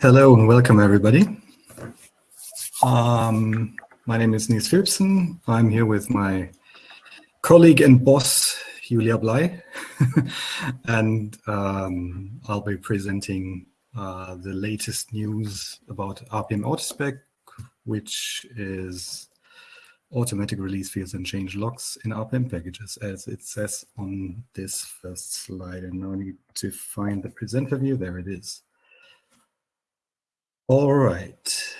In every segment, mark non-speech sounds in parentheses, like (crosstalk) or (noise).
Hello and welcome everybody. Um, my name is Nils Philippsen. I'm here with my colleague and boss, Julia Blei, (laughs) and um, I'll be presenting uh, the latest news about RPM Autospec, which is automatic release fields and change logs in RPM packages, as it says on this first slide. And now I need to find the presenter view. There it is. All right.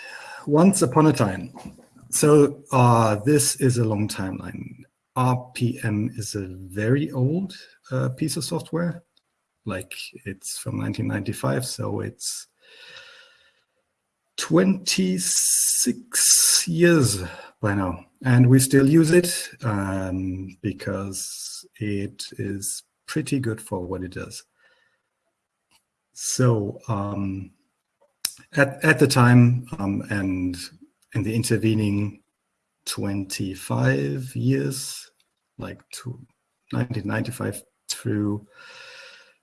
Once upon a time. So uh, this is a long timeline. RPM is a very old uh, piece of software. Like it's from 1995, so it's 26 years by now. And we still use it um, because it is pretty good for what it does. So um, at, at the time um, and in the intervening 25 years, like to 1995 through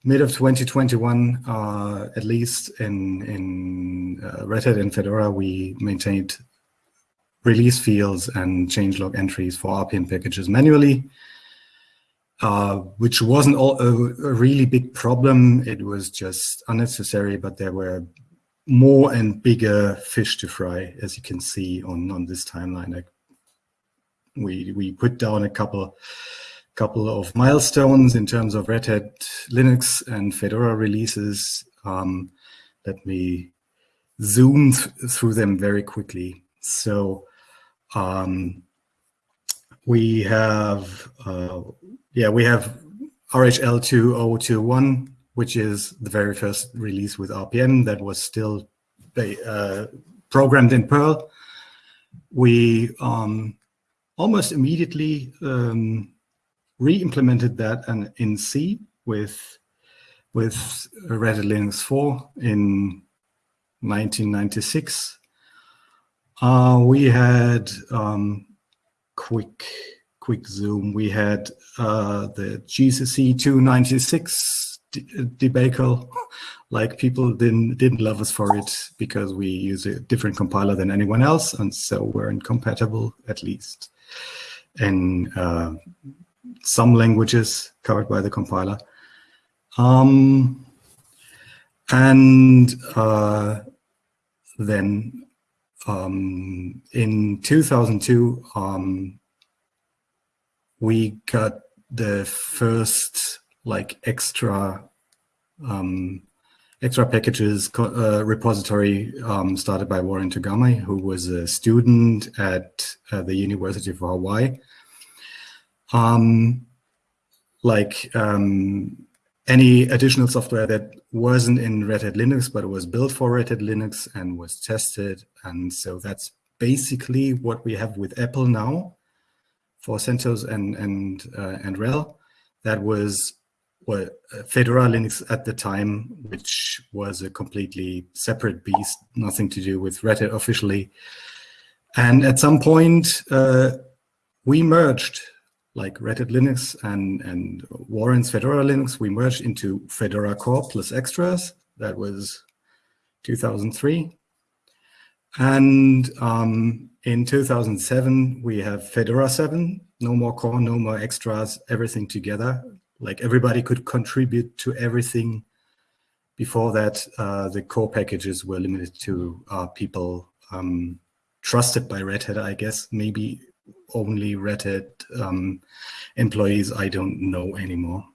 mid of 2021, uh, at least in, in uh, Red Hat and Fedora, we maintained release fields and changelog entries for RPM packages manually, uh, which wasn't all, a, a, really big problem. It was just unnecessary, but there were more and bigger fish to fry, as you can see on, on this timeline. Like we, we put down a couple, couple of milestones in terms of Red Hat Linux and Fedora releases. Um, let me zoom th through them very quickly. So um, we have, uh, yeah, we have RHL 2021 which is the very first release with RPM that was still uh, programmed in Perl. We um, almost immediately um, re-implemented that in C with with Red Linux 4 in 1996. Uh, we had um, quick quick zoom. We had uh, the GCC 296 debacle. Like people didn't didn't love us for it because we use a different compiler than anyone else, and so we're incompatible at least in uh, some languages covered by the compiler. Um, and uh, then um, in 2002, um, we got the first like extra um, extra packages uh, repository um, started by Warren Togami, who was a student at uh, the University of Hawaii. Um, like um, any additional software that wasn't in Red Hat Linux, but was built for Red Hat Linux and was tested. And so that's basically what we have with EPEL now for CentOS and, and, uh, and RHEL. That was well, Fedora Linux at the time, which was a completely separate beast, nothing to do with Red Hat officially. And at some point, uh, we merged, like Red Hat Linux and, and Warren's Fedora Linux, we merged into Fedora Core plus extras. That was 2003. And um, in 2007, we have Fedora 7, no more core, no more extras, everything together like everybody could contribute to everything. Before that, uh, the core packages were limited to uh, people um, trusted by Red Hat, I guess, maybe only Red Hat um, employees, I don't know anymore.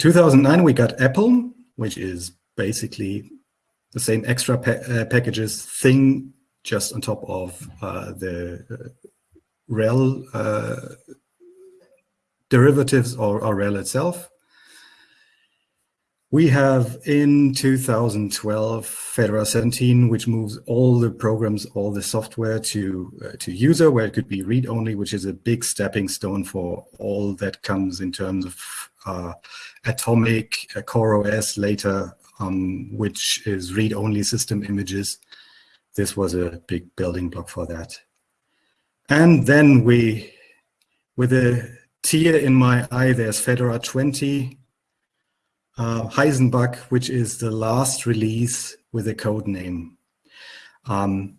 2009, we got EPEL, which is basically the same extra pa uh, packages thing just on top of uh, the uh, RHEL derivatives or, RHEL itself. We have in 2012 Fedora 17, which moves all the programs, all the software to uh, to user, where it could be read-only, which is a big stepping stone for all that comes in terms of uh, Atomic, uh, Core OS later, um, which is read-only system images. This was a big building block for that. And then we, with a tear in my eye, there's Fedora 20, uh, Heisenbug, which is the last release with a code name. Um,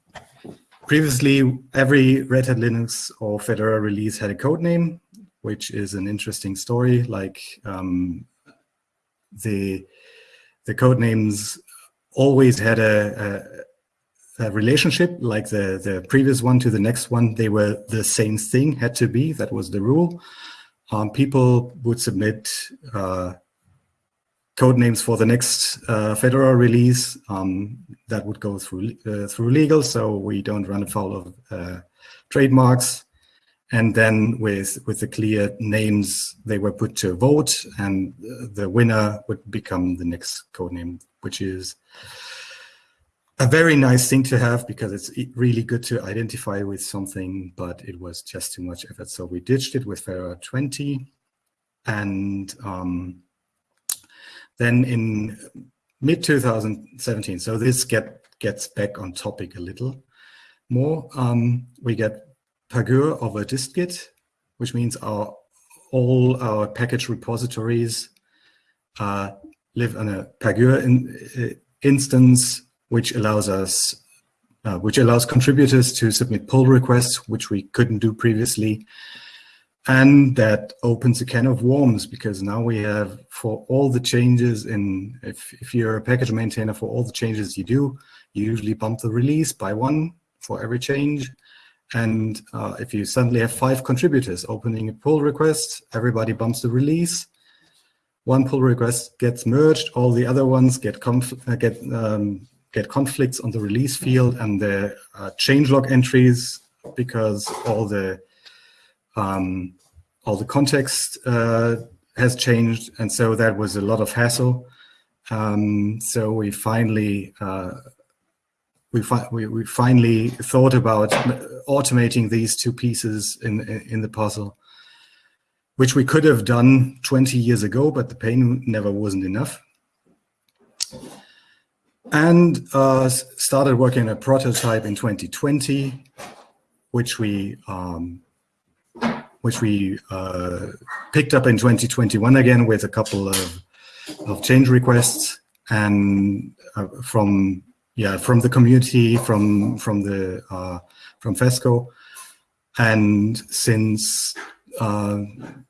previously, every Red Hat Linux or Fedora release had a code name, which is an interesting story. Like um, the the code names always had a, a, a, relationship, like the the previous one to the next one. They were the same thing, had to be. That was the rule. Um, people would submit uh, code names for the next uh, Fedora release um, that would go through uh, through legal, so we don't run afoul of uh, trademarks. And then with with the clear names, they were put to a vote, and the winner would become the next code name, which is a very nice thing to have because it's really good to identify with something, but it was just too much effort. So we ditched it with Fedora 20, and um, then in mid 2017, so this get, gets back on topic a little more, um, we get Pagure over distgit, which means our all our package repositories uh, live on a Pagure in, uh, instance, which allows us, uh, which allows contributors to submit pull requests, which we couldn't do previously. And that opens a can of worms because now we have for all the changes in, if, if you're a package maintainer for all the changes you do, you usually bump the release by one for every change. And uh, if you suddenly have five contributors opening a pull request, everybody bumps the release. One pull request gets merged, all the other ones get uh, get um, get conflicts on the release field and the uh, changelog entries because all the um, all the context uh, has changed, and so that was a lot of hassle. Um, so we finally uh, we, fi we, we finally thought about automating these two pieces in in the puzzle, which we could have done 20 years ago, but the pain never wasn't enough. And uh, started working on a prototype in 2020, which we um, which we uh, picked up in 2021 again with a couple of, of change requests and uh, from yeah from the community from from the uh, from FESCO. And since uh,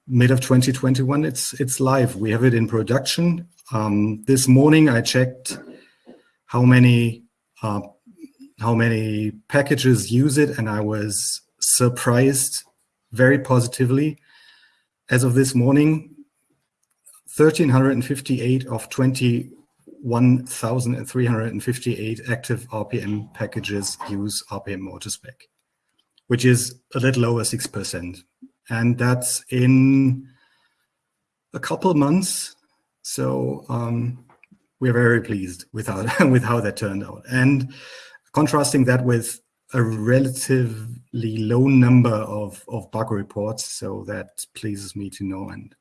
mid of 2021 it's it's live. We have it in production. Um, this morning I checked how many uh, how many packages use it and I was surprised very positively. As of this morning, 1,358 of 21,358 active RPM packages use RPM Autospec, which is a little over 6%. And that's in a couple months. So um, we're very pleased with how, (laughs) with how that turned out. And contrasting that with a relatively low number of, of bug reports, so that pleases me to no end.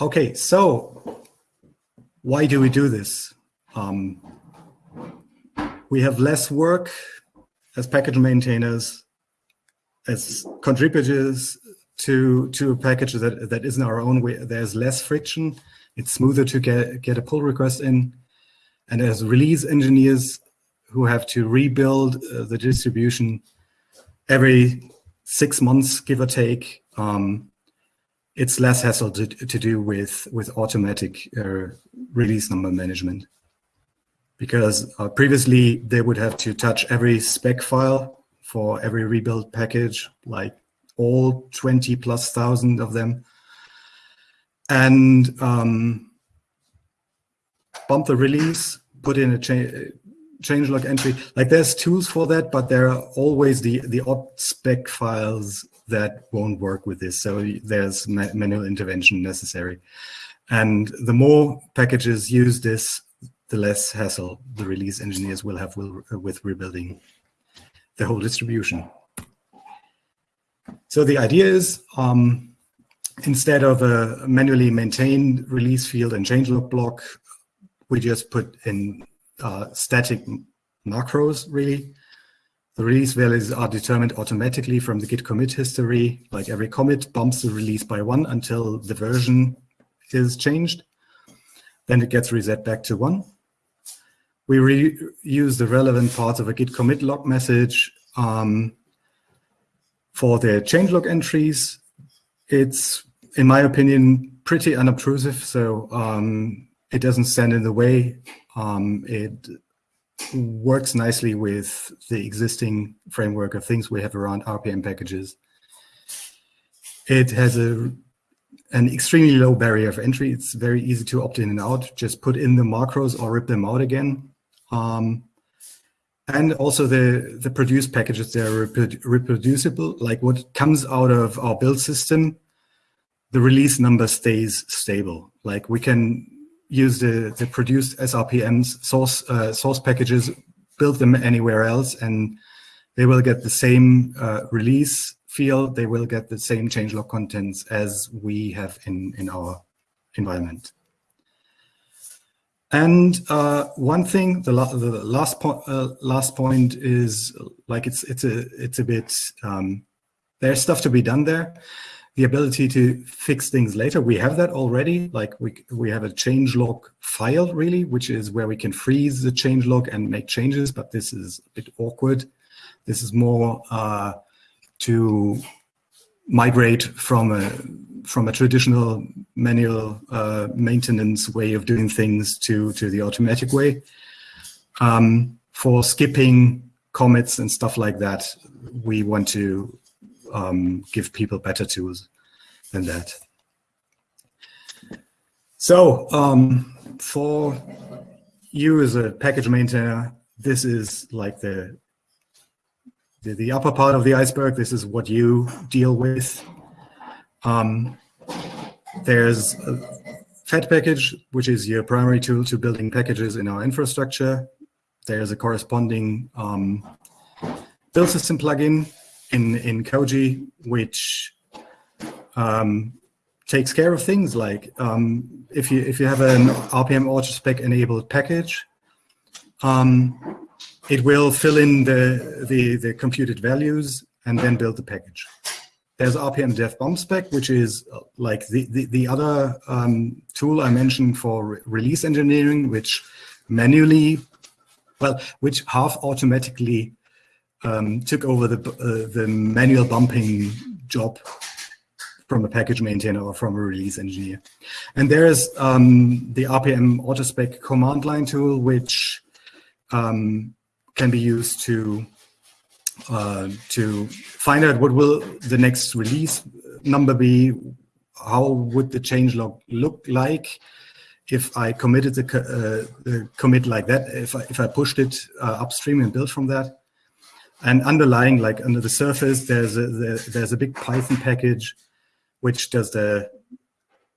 Okay, so why do we do this? Um, we have less work as package maintainers, as contributors to to a package that that isn't our own. We, there's less friction. It's smoother to get get a pull request in. And as release engineers who have to rebuild uh, the distribution every six months, give or take, um, it's less hassle to, to do with, with automatic uh, release number management. Because uh, previously they would have to touch every spec file for every rebuild package, like all 20 plus thousand of them. And um, bump the release, put in a cha changelog entry. Like there's tools for that, but there are always the, the odd spec files that won't work with this. So there's ma manual intervention necessary. And the more packages use this, the less hassle the release engineers will have with rebuilding the whole distribution. So the idea is, um, instead of a manually maintained release field and changelog block, we just put in uh, static macros, really. The release values are determined automatically from the git commit history. Like every commit bumps the release by one until the version is changed. Then it gets reset back to one. We reuse the relevant parts of a git commit log message um, for the changelog entries. It's, in my opinion, pretty unobtrusive. So um, it doesn't stand in the way. Um, it works nicely with the existing framework of things we have around RPM packages. It has a an extremely low barrier of entry. It's very easy to opt in and out. Just put in the macros or rip them out again. Um, and also the, the produced packages, they're reproducible. Like what comes out of our build system, the release number stays stable. Like we can use the, the produced SRPMs source, uh, source packages, build them anywhere else, and they will get the same uh, release field. They will get the same changelog contents as we have in, in our environment. And uh, one thing, the, la the last point, uh, last point is like it's it's a it's a bit um, there's stuff to be done there the ability to fix things later. We have that already. Like we, we have a changelog file really, which is where we can freeze the changelog and make changes, but this is a bit awkward. This is more uh, to migrate from a from a traditional manual uh, maintenance way of doing things to to the automatic way. Um, for skipping commits and stuff like that, we want to um, give people better tools than that. So um, for you as a package maintainer, this is like the, the, the upper part of the iceberg. This is what you deal with. Um, there's a Fed package, which is your primary tool to building packages in our infrastructure. There's a corresponding um, build system plugin in, in Koji, which um, takes care of things like um, if you if you have an RPM autospec enabled package, um, it will fill in the, the, the computed values and then build the package. There's RPM dev bump spec, which is uh, like the, the, the other um, tool I mentioned for re release engineering, which manually, well, which half automatically um, took over the, uh, the manual bumping job from a package maintainer or from a release engineer. And there is um, the RPM autospec command line tool, which um, can be used to uh, to find out what will the next release number be, how would the change log look like if I committed the, uh, the commit like that, if I, if I pushed it uh, upstream and built from that. And underlying, like under the surface, there's a, there's a big Python package which does the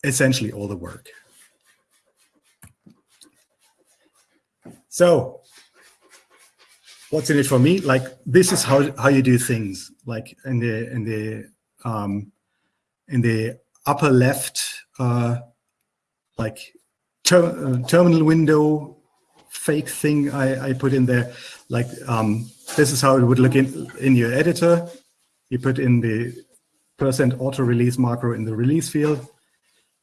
essentially all the work. So what's in it for me? Like this is how how you do things. Like in the in the um, in the upper left, uh, like ter uh, terminal window fake thing I, I put in there. Like um, this is how it would look in in your editor. You put in the percent auto release macro in the release field.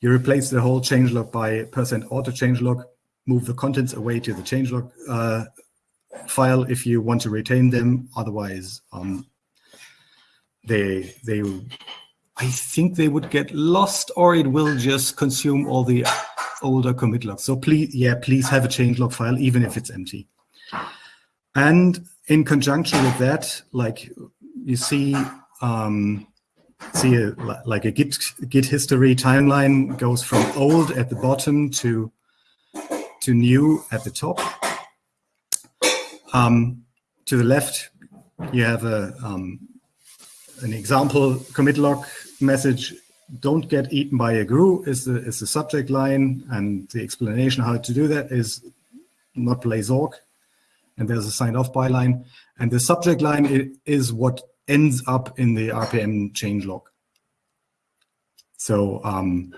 You replace the whole changelog by percent auto changelog, move the contents away to the changelog uh, file if you want to retain them. Otherwise, um, they they I think they would get lost or it will just consume all the older commit logs. So please, yeah, please have a change log file, even if it's empty. And in conjunction with that, like you see, um, see a, like a Git, Git history timeline goes from old at the bottom to, to new at the top. Um, to the left, you have a, um, an example commit log message, don't get eaten by a grue is the, is the subject line. And the explanation how to do that is not play Zork. And there's a signed off by line. And the subject line is what ends up in the RPM changelog. So um,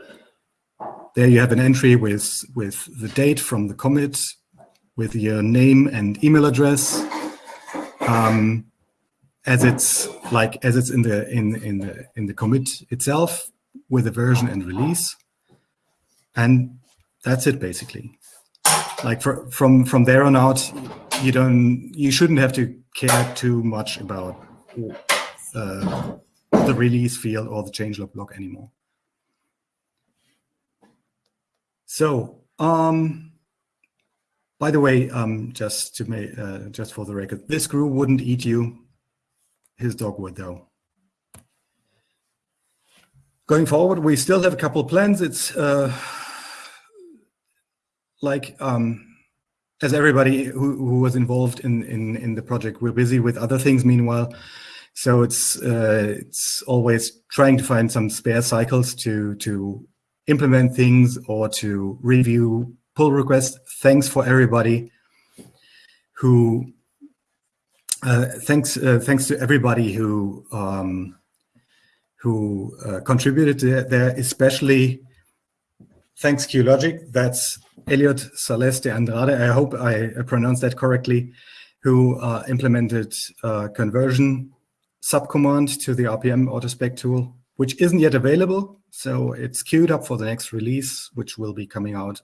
there you have an entry with, with the date from the commit, with your name and email address. Um, as it's like as it's in the in in the in the commit itself with the version and release, and that's it basically. Like for, from from there on out, you don't you shouldn't have to care too much about uh, the release field or the changelog block anymore. So, um, by the way, um, just to make uh, just for the record, this screw wouldn't eat you. His dog would, though. Going forward, we still have a couple of plans. It's uh, like um, as everybody who, who was involved in, in in the project, we're busy with other things. Meanwhile, so it's uh, it's always trying to find some spare cycles to to implement things or to review pull request. Thanks for everybody who uh, thanks uh, thanks to everybody who um, who uh, contributed there, especially thanks QuLogic. That's Elliot Saleste Andrade. I hope I pronounced that correctly. Who uh, implemented uh, conversion subcommand to the RPM autospec tool, which isn't yet available. So it's queued up for the next release, which will be coming out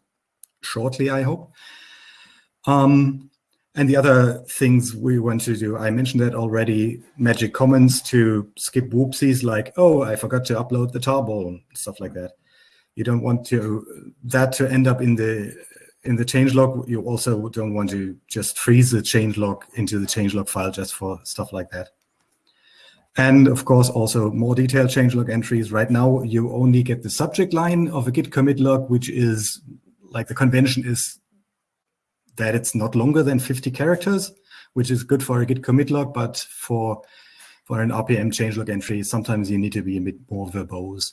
shortly, I hope. Um, and the other things we want to do, I mentioned that already, magic comments to skip whoopsies like, oh, I forgot to upload the tarball, stuff like that. You don't want to that to end up in the in the changelog. You also don't want to just freeze the changelog into the changelog file just for stuff like that. And of course, also more detailed changelog entries. Right now, you only get the subject line of a git commit log, which is like the convention is that it's not longer than 50 characters, which is good for a git commit log, but for for an RPM changelog entry, sometimes you need to be a bit more verbose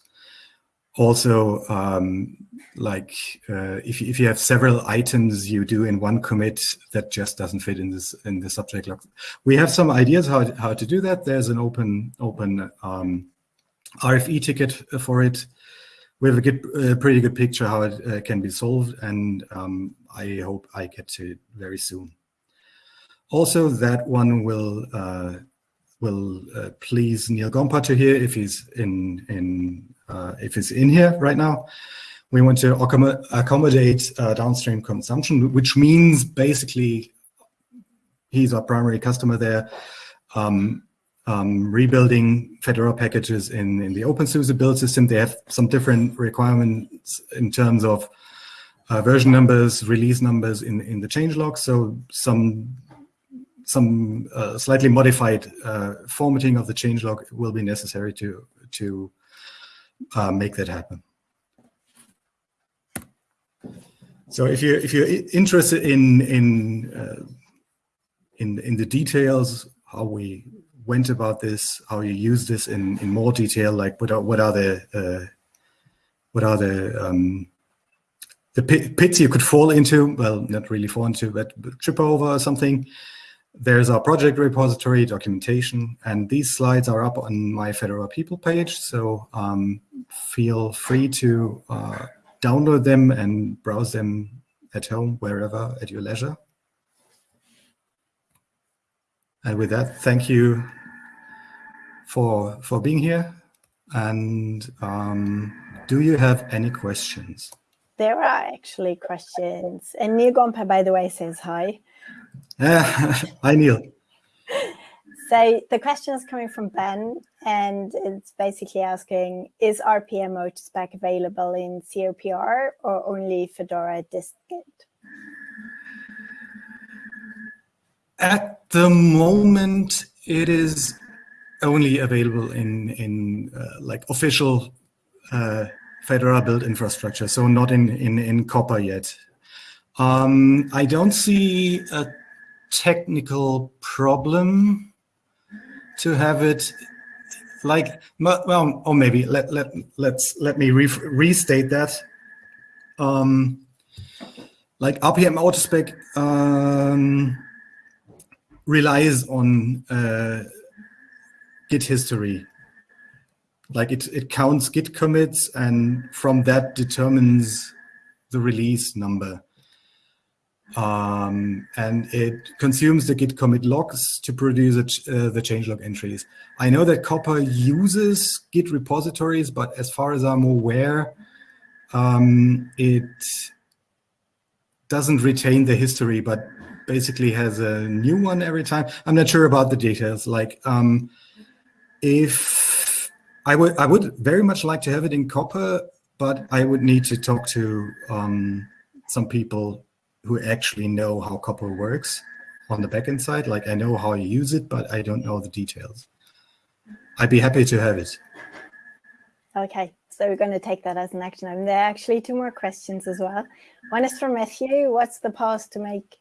also um, like uh, if, if you have several items you do in one commit that just doesn't fit in this in the subject log. We have some ideas how, how to do that. There's an open open um, RFE ticket for it. We have a good, pretty good picture how it uh, can be solved, and um, I hope I get to it very soon. Also, that one will uh, will uh, please Neal Gompa to hear if he's in in uh, if it's in here right now. We want to accommodate uh, downstream consumption, which means basically he's our primary customer there. Um, um, rebuilding Fedora packages in, in the OpenSUSE build system. They have some different requirements in terms of uh, version numbers, release numbers in, in the changelog. So some some uh, slightly modified uh, formatting of the changelog will be necessary to to uh, make that happen. So if you if you're interested in in uh, in in the details, how we went about this, how you use this in in more detail, like what are what are the uh, what are the um, the pits you could fall into? Well, not really fall into, but trip over or something. There's our project repository, documentation, and these slides are up on my Fedora people page. So um, feel free to uh, download them and browse them at home, wherever, at your leisure. And with that, thank you for for being here. And um, do you have any questions? There are actually questions. And Neal Gompa, by the way, says hi. (laughs) Hi, Neal. So the question is coming from Ben, and it's basically asking, is RPM autospec available in COPR or only Fedora distgit? At the moment, it is only available in in uh, like official uh, Fedora build infrastructure, so not in in in Copr yet. Um, I don't see a technical problem to have it like well or maybe let let let's let me re restate that um like rpm autospec um relies on uh git history like it it counts git commits and from that determines the release number um, and it consumes the git commit logs to produce uh, the changelog entries. I know that Copr uses Git repositories, but as far as I'm aware, um, it doesn't retain the history, but basically has a new one every time. I'm not sure about the details. Like, um, if I would, I would very much like to have it in Copr, but I would need to talk to um, some people who actually know how Copr works on the backend side. Like I know how you use it, but I don't know the details. I'd be happy to have it. Okay, so we're going to take that as an action item. There are actually two more questions as well. One is from Matthew. What's the path to make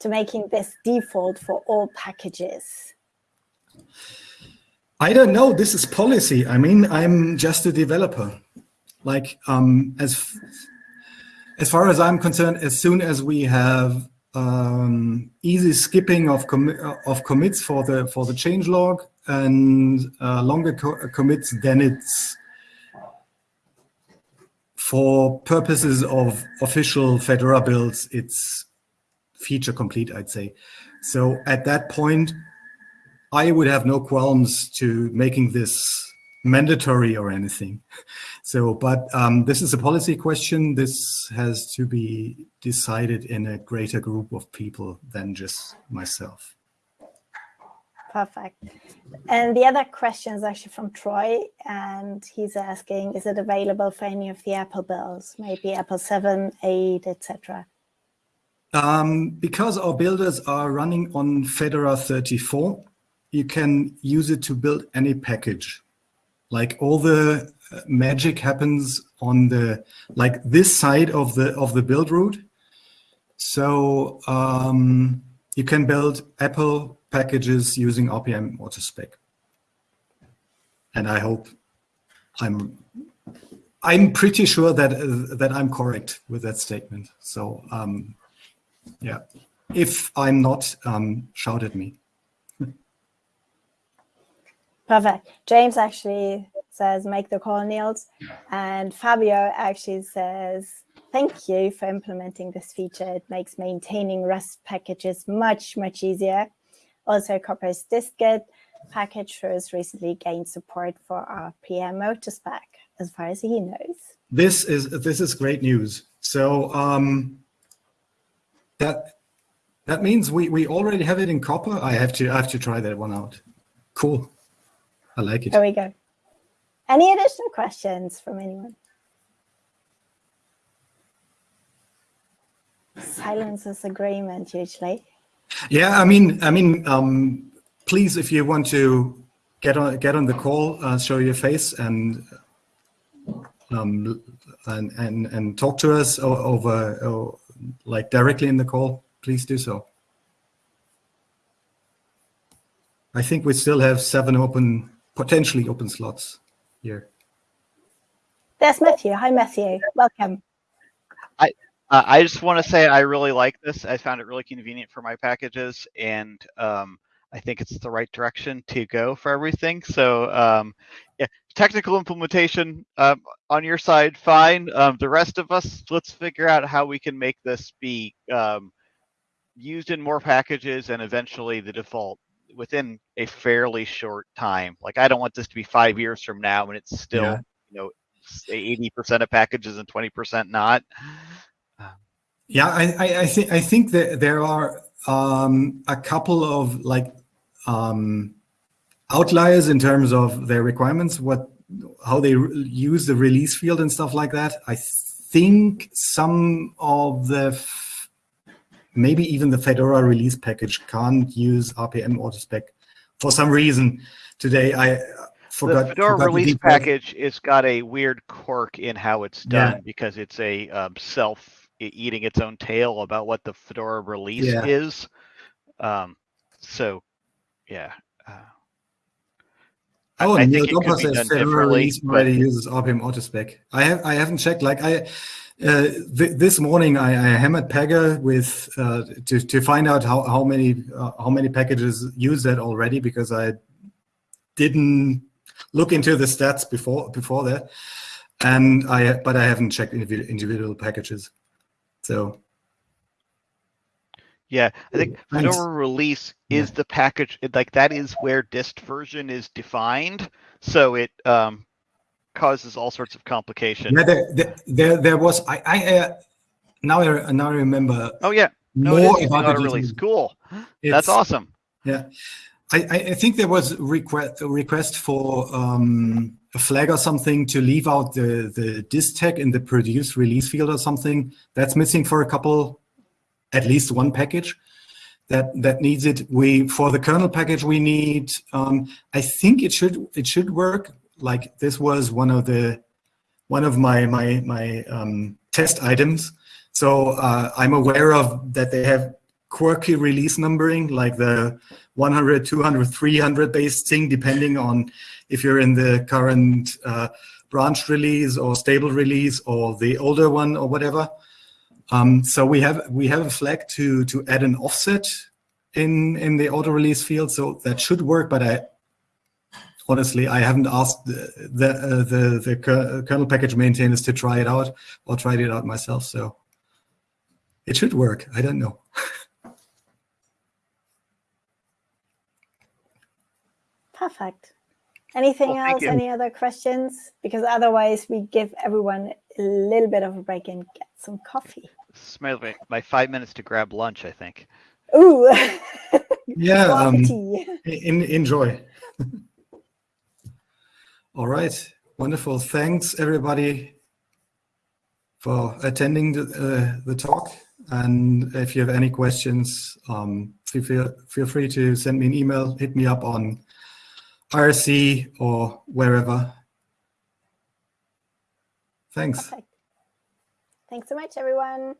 to making this default for all packages? I don't know. This is policy. I mean, I'm just a developer. Like um, as as far as I'm concerned, as soon as we have um, easy skipping of of commits for the for the change log and uh, longer co commits, then it's for purposes of official Fedora builds, it's feature complete, I'd say. So at that point, I would have no qualms to making this mandatory or anything. (laughs) So, but um, this is a policy question. This has to be decided in a greater group of people than just myself. Perfect. And the other question is actually from Troy, and he's asking, is it available for any of the EPEL builds, maybe EPEL 7, 8, etc.? Um, because our builders are running on Fedora 34, you can use it to build any package. Like all the magic happens on the like this side of the of the build root. So um, you can build EPEL packages using RPM autospec. And I hope I'm I'm pretty sure that uh, that I'm correct with that statement. So um, yeah, if I'm not, um, shout at me. Perfect. James actually says, make the call, Nils. And Fabio actually says, thank you for implementing this feature. It makes maintaining Rust packages much, much easier. Also, Copr's dist-git package has recently gained support for RPM spec, as far as he knows. This is this is great news. So um, that that means we we already have it in Copr. I have to I have to try that one out. Cool. I like it. There we go. Any additional questions from anyone? Silence is agreement usually. Yeah, I mean, I mean, um, please, if you want to get on get on the call, uh, show your face and um, and and and talk to us over like directly in the call, please do so. I think we still have seven open, potentially open slots here. There's Matthew. Hi, Matthew. Welcome. I uh, I just want to say I really like this. I found it really convenient for my packages, and um, I think it's the right direction to go for everything. So um, yeah, technical implementation um, on your side, fine. Um, the rest of us, let's figure out how we can make this be um, used in more packages and eventually the default within a fairly short time. Like I don't want this to be five years from now and it's still, yeah. you know, 80% of packages and 20% not. Yeah, I, I, I think I think that there are um, a couple of like um, outliers in terms of their requirements, what how they use the release field and stuff like that. I think some of the maybe even the Fedora release package can't use RPM autospec for some reason. Today I forgot. The Fedora forgot release package it's got a weird quirk in how it's done Yeah. because it's a um, self eating its own tail about what the Fedora release Yeah. is. Um, so, yeah. Uh, I- Oh, I Neil think it could Dompa be says Fedora release but- already uses RPM autospec. I have I haven't checked. Like I uh, th this morning I, I hammered Pega with uh, to to find out how how many uh, how many packages use that already because I didn't look into the stats before before that, and I but I haven't checked individual, individual packages. So Yeah, I think Thanks. Fedora release Yeah. is the package, like that is where dist version is defined. So it um, causes all sorts of complications. Yeah, there, there, there, there was. I, I uh, now I now I remember Oh yeah, no, more it is about release. Cool. It's- That's awesome. Yeah, I, I I think there was request a request for um, a flag or something to leave out the the dist tag in the produce release field or something. That's missing for a couple, at least one package. That that needs it. We for the kernel package we need. Um, I think it should it should work. Like this was one of the one of my my my um, test items. So uh, I'm aware of that they have quirky release numbering, like the 100, 200, 300 based thing, depending on if you're in the current uh, branch release or stable release or the older one or whatever. Um, so we have we have a flag to to add an offset in in the auto release field, so that should work. But I honestly I haven't asked the the uh, the, the kernel package maintainers to try it out or tried it out myself. So it should work. I don't know. (laughs) Perfect. Anything Well, else? Any other questions? Because otherwise, we give everyone a little bit of a break and get some coffee. This is my, my five minutes to grab lunch, I think. Ooh, (laughs) Yeah. Um, tea. in, enjoy. (laughs) All right. Wonderful. Thanks everybody for attending the, uh, the talk. And if you have any questions, um, feel, feel, free to send me an email, hit me up on IRC or wherever. Thanks. Thanks so much, everyone.